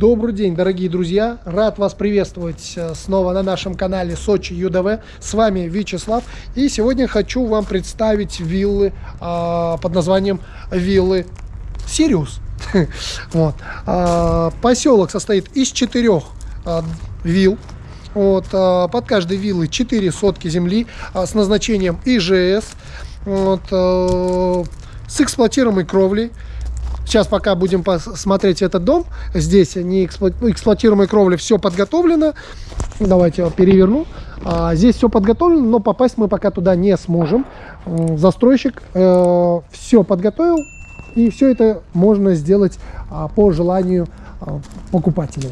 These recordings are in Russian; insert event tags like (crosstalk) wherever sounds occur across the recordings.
Добрый день, дорогие друзья! Рад вас приветствовать э, снова на нашем канале Сочи ЮДВ. С вами Вячеслав. И сегодня хочу вам представить виллы э, под названием виллы Сириус. (laughs) вот. э, поселок состоит из четырех э, вилл. Вот, э, под каждой виллой 4 сотки земли э, с назначением ИЖС. Вот, э, с эксплуатируемой кровлей. Сейчас пока будем смотреть этот дом. Здесь не эксплу... эксплуатируемой кровли все подготовлено. Давайте я переверну. А, здесь все подготовлено, но попасть мы пока туда не сможем. Застройщик э, все подготовил. И все это можно сделать а, по желанию а, покупателя.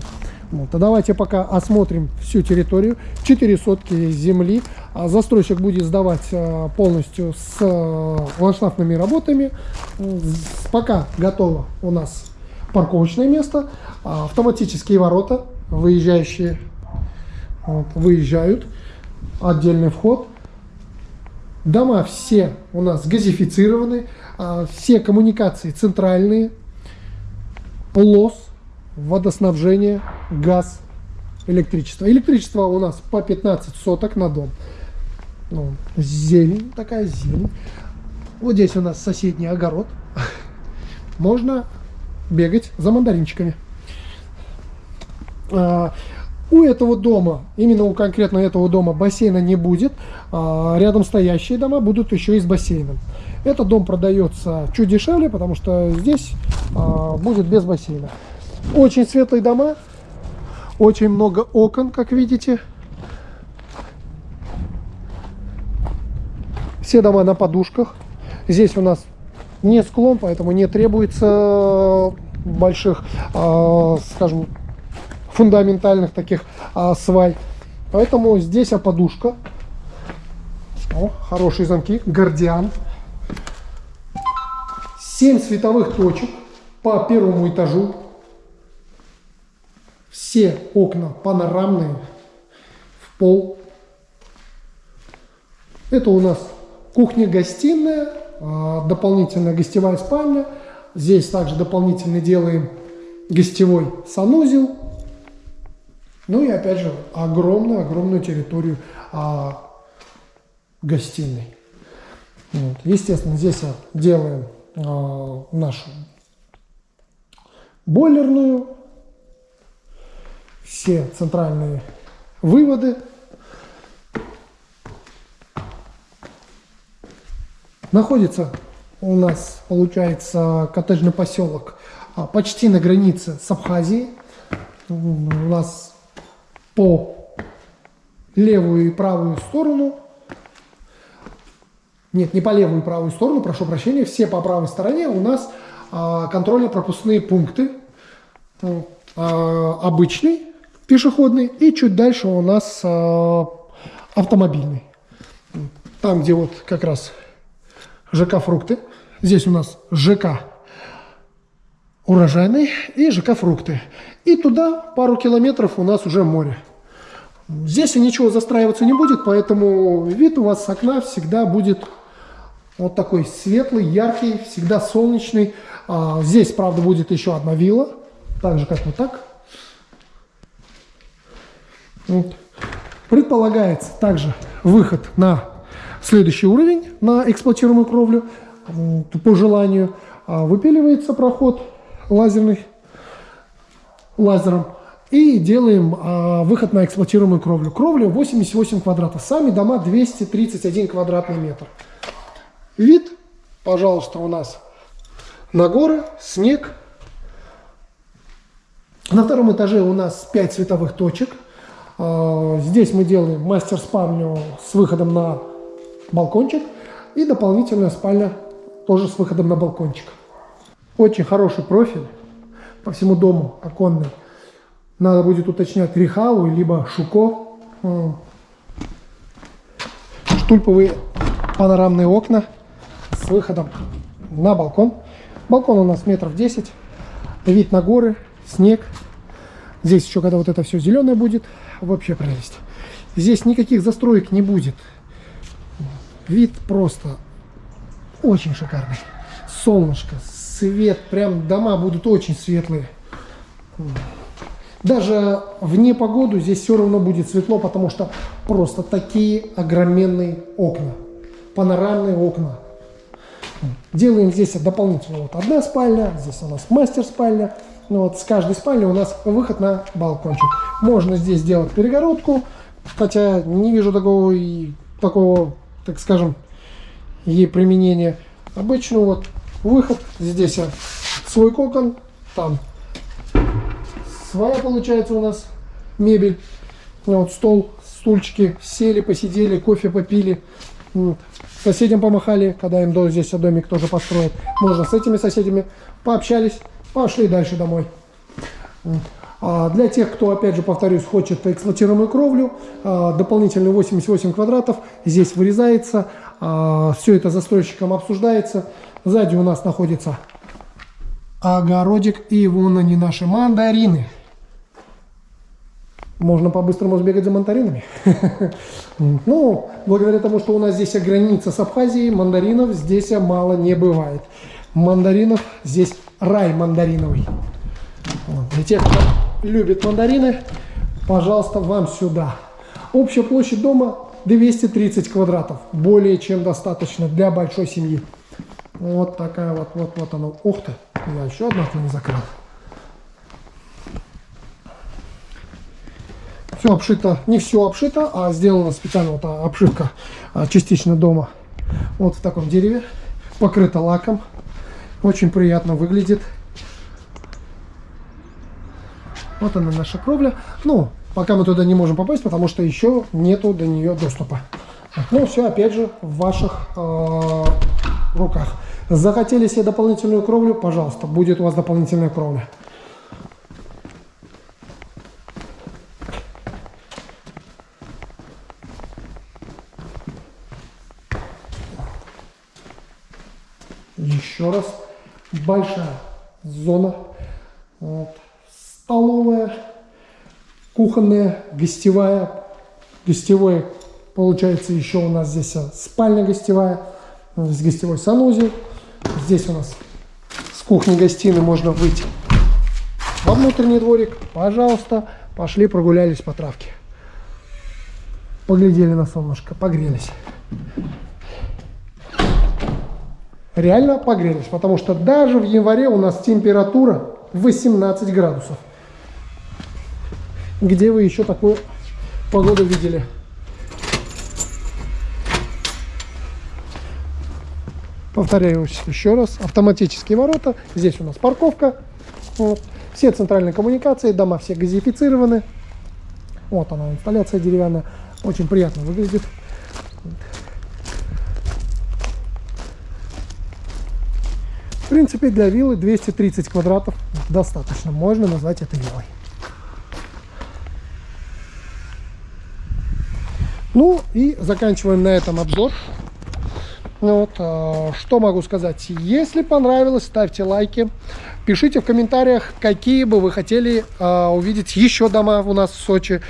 Вот. А давайте пока осмотрим всю территорию. 4 сотки земли. А застройщик будет сдавать а, полностью с а, ландшафтными работами. Пока готово у нас парковочное место. Автоматические ворота, выезжающие, вот, выезжают. Отдельный вход. Дома все у нас газифицированы. Все коммуникации центральные. Лос водоснабжение, газ, электричество. Электричество у нас по 15 соток на дом. Ну, зелень, такая зелень. Вот здесь у нас соседний огород. (laughs) Можно бегать за мандаринчиками. А, у этого дома, именно у конкретно этого дома бассейна не будет. А, рядом стоящие дома будут еще и с бассейном. Этот дом продается чуть дешевле, потому что здесь а, будет без бассейна. Очень светлые дома. Очень много окон, как видите. Все дома на подушках. Здесь у нас не склон, поэтому не требуется больших, э, скажем, фундаментальных таких э, свай. Поэтому здесь а подушка. О, хорошие замки. Гардиан. 7 световых точек по первому этажу. Все окна панорамные в пол. Это у нас кухня-гостиная, а, дополнительная гостевая спальня. Здесь также дополнительно делаем гостевой санузел. Ну и опять же огромную-огромную территорию а, гостиной. Вот. Естественно, здесь делаем а, нашу бойлерную все центральные выводы. Находится у нас, получается, коттеджный поселок а, почти на границе с Абхазией. У нас по левую и правую сторону, нет, не по левую и правую сторону, прошу прощения, все по правой стороне у нас а, контрольно-пропускные пункты. А, обычный пешеходный, и чуть дальше у нас э, автомобильный. Там, где вот как раз ЖК «Фрукты», здесь у нас ЖК «Урожайный» и ЖК «Фрукты». И туда пару километров у нас уже море. Здесь ничего застраиваться не будет, поэтому вид у вас с окна всегда будет вот такой светлый, яркий, всегда солнечный. А, здесь, правда, будет еще одна вилла, так же, как вот так. Вот. Предполагается также выход на следующий уровень, на эксплуатируемую кровлю, по желанию. А выпиливается проход лазерный, лазером. И делаем а, выход на эксплуатируемую кровлю. Кровля 88 квадратов. Сами дома 231 квадратный метр. Вид, пожалуйста, у нас на горы, снег. На втором этаже у нас 5 световых точек. А, здесь мы делаем мастер-спальню с выходом на балкончик и дополнительная спальня тоже с выходом на балкончик. Очень хороший профиль по всему дому оконный. Надо будет уточнять Рихау, либо Шуко. Штульповые панорамные окна с выходом на балкон. Балкон у нас метров 10. Вид на горы, снег. Здесь еще, когда вот это все зеленое будет, вообще прелесть. Здесь никаких застроек не будет. Вид просто очень шикарный. Солнышко, свет, прям дома будут очень светлые. Даже в непогоду здесь все равно будет светло, потому что просто такие огроменные окна. Панорамные окна. Делаем здесь дополнительно вот одна спальня, здесь у нас мастер спальня. Ну вот с каждой спальни у нас выход на балкончик. Можно здесь сделать перегородку, хотя не вижу такого, такого так скажем, ей применения. Обычно вот выход, здесь свой кокон, там своя получается у нас мебель. Вот стол, стульчики, сели, посидели, кофе попили. Соседям помахали, когда им здесь домик тоже построят. Можно с этими соседями пообщались, пошли дальше домой. А для тех, кто, опять же, повторюсь, хочет эксплуатируемую кровлю, а, дополнительные 88 квадратов здесь вырезается. А, Все это застройщиком обсуждается. Сзади у нас находится огородик, и вон они наши мандарины. Можно по-быстрому сбегать за мандаринами. (laughs) Ну, благодаря тому, что у нас здесь граница с Абхазией, мандаринов здесь мало не бывает. Мандаринов здесь рай мандариновый. Для тех, кто любит мандарины, пожалуйста, вам сюда. Общая площадь дома 230 квадратов. Более чем достаточно для большой семьи. Вот такая вот, вот, вот оно. Ух ты, я еще одно не закрыл. Все обшито, не все обшито, а сделана специально вот обшивка а, частично дома. Вот в таком дереве, покрыта лаком. Очень приятно выглядит. Вот она наша кровля. Ну, пока мы туда не можем попасть, потому что еще нету до нее доступа. Ну, все опять же в ваших э, руках. Захотели себе дополнительную кровлю, пожалуйста, будет у вас дополнительная кровля. Еще раз. Большая зона. Вот. Столовая, кухонная, гостевая. Гостевой получается еще у нас здесь спальня гостевая. Здесь гостевой санузел. Здесь у нас с кухни-гостиной можно выйти во внутренний дворик. Пожалуйста, пошли прогулялись по травке. Поглядели на солнышко, погрелись реально погрелись, потому что даже в январе у нас температура 18 градусов. Где вы еще такую погоду видели? Повторяюсь еще раз. Автоматические ворота. Здесь у нас парковка. Вот. Все центральные коммуникации, дома все газифицированы. Вот она, инсталляция деревянная. Очень приятно выглядит. В принципе, для виллы 230 квадратов достаточно. Можно назвать это виллой. Ну и заканчиваем на этом обзор. Вот, э, что могу сказать? Если понравилось, ставьте лайки. Пишите в комментариях, какие бы вы хотели э, увидеть еще дома у нас в Сочи.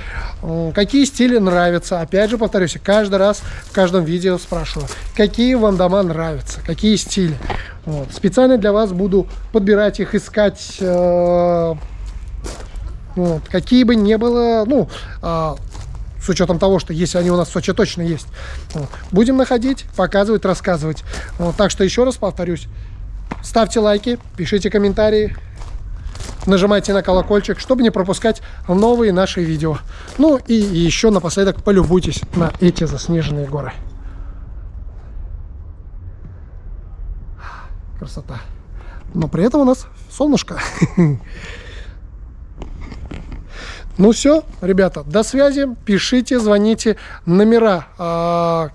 Какие стили нравятся. Опять же, повторюсь, каждый раз в каждом видео спрашиваю, какие вам дома нравятся, какие стили. Вот. Специально для вас буду подбирать их, искать, э, вот, какие бы ни было, ну, э, с учетом того, что если они у нас в Сочи точно есть. Вот. Будем находить, показывать, рассказывать. Вот. Так что еще раз повторюсь, ставьте лайки, пишите комментарии, нажимайте на колокольчик, чтобы не пропускать новые наши видео. Ну и еще напоследок полюбуйтесь на эти заснеженные горы. Красота. Но при этом у нас солнышко. (laughs) Ну все, ребята, до связи. Пишите, звоните. Номера, э,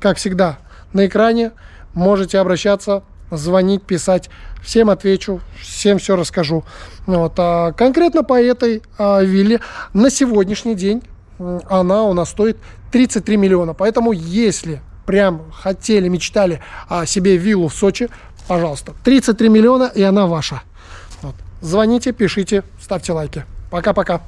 как всегда, на экране. Можете обращаться, звонить, писать. Всем отвечу, всем все расскажу. Вот, а конкретно по этой а, вилле на сегодняшний день она у нас стоит 33 миллиона. Поэтому если прям хотели, мечтали о себе виллу в Сочи, пожалуйста, 33 миллиона и она ваша. Вот. Звоните, пишите, ставьте лайки. Пока-пока.